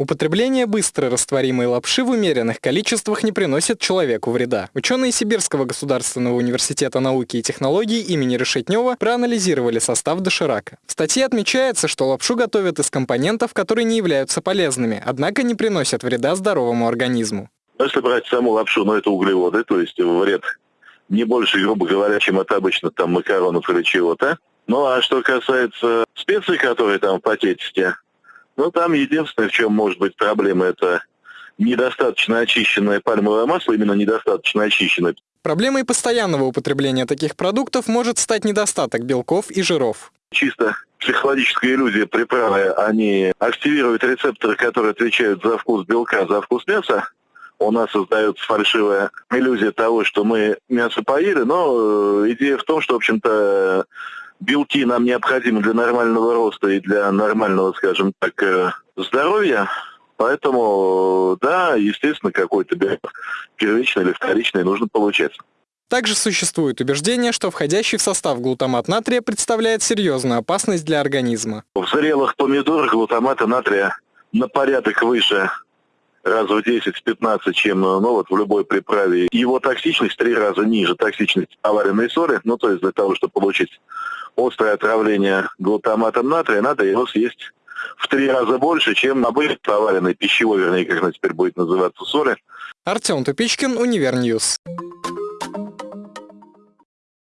Употребление быстро растворимой лапши в умеренных количествах не приносит человеку вреда. Ученые Сибирского государственного университета науки и технологий имени Решетнева проанализировали состав доширака. В статье отмечается, что лапшу готовят из компонентов, которые не являются полезными, однако не приносят вреда здоровому организму. Если брать саму лапшу, ну это углеводы, то есть вред не больше, грубо говоря, чем от обычно там макаронов или чего-то. Ну а что касается специй, которые там в пакетике, ну, там единственное, в чем может быть проблема, это недостаточно очищенное пальмовое масло, именно недостаточно очищенное. Проблемой постоянного употребления таких продуктов может стать недостаток белков и жиров. Чисто психологическая иллюзия приправы, они активируют рецепторы, которые отвечают за вкус белка, за вкус мяса. У нас создается фальшивая иллюзия того, что мы мясо поели, но э, идея в том, что, в общем-то, белки нам необходимы для нормального роста и для нормального, скажем так, э, здоровья. Поэтому, да, естественно, какой-то белок первичный или вторичный нужно получать. Также существует убеждение, что входящий в состав глутамат натрия представляет серьезную опасность для организма. В зрелых помидорах глутамата натрия на порядок выше раз в 10-15, чем ну, вот в любой приправе. Его токсичность три раза ниже токсичности аварийной соли. Ну, то есть для того, чтобы получить острое отравление глутаматом натрия, надо его съесть в три раза больше, чем обычно поваренной пищевой, вернее, как она теперь будет называться, соли. Артем Тупичкин, Univer News.